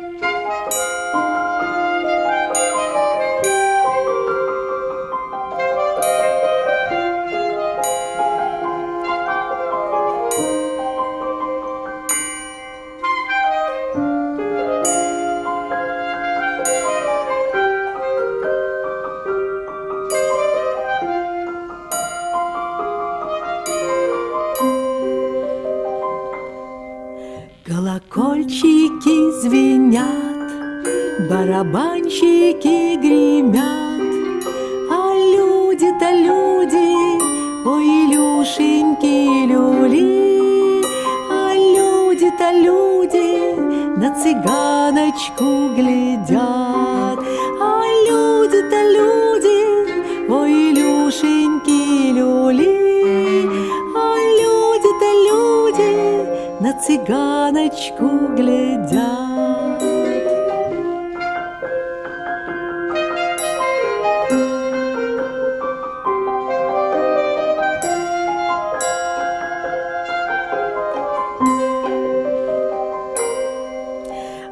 Música Колокольчики звенят, барабанщики гремят, А люди-то люди, ой, Илюшеньки, люли, А люди-то люди на цыганочку глядят, А люди-то люди, ой, Илюшеньки, люли, на цыганочку глядят.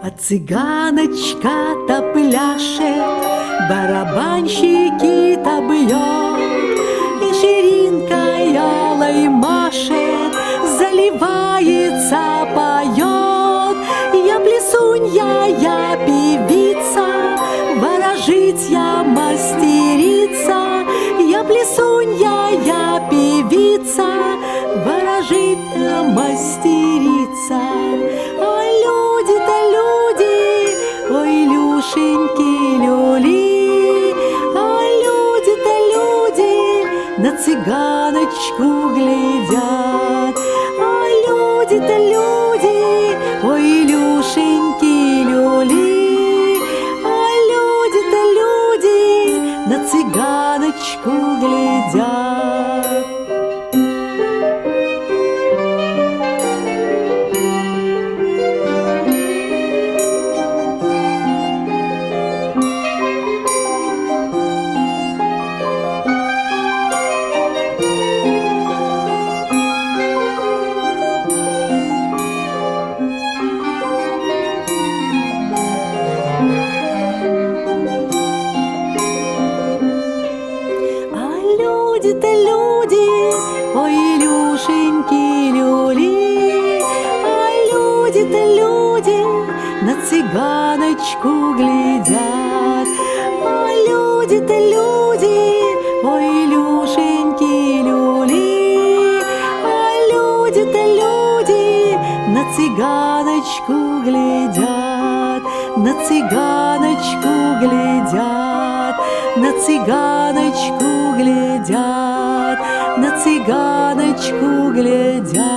А цыганочка-то пляшет, барабанщики-то бьет, заливается, поет. Я плесунья, я певица, ворожить я мастерица. Я плесунья, я певица, ворожить я мастерица. А люди-то люди, ой, Илюшеньки, люли, а люди-то люди на цыганочку глядят. Люди-то люди, ой, Илюшеньки, люли, а люди-то люди на цыганочку глядят. Ой, Илюшеньки, люли, а люди-то люди на цыганочку глядят. А люди-то люди, ой, Илюшеньки, люли, а люди-то люди на цыганочку глядят, на цыганочку глядят, на цыганочку Таганочку глядя.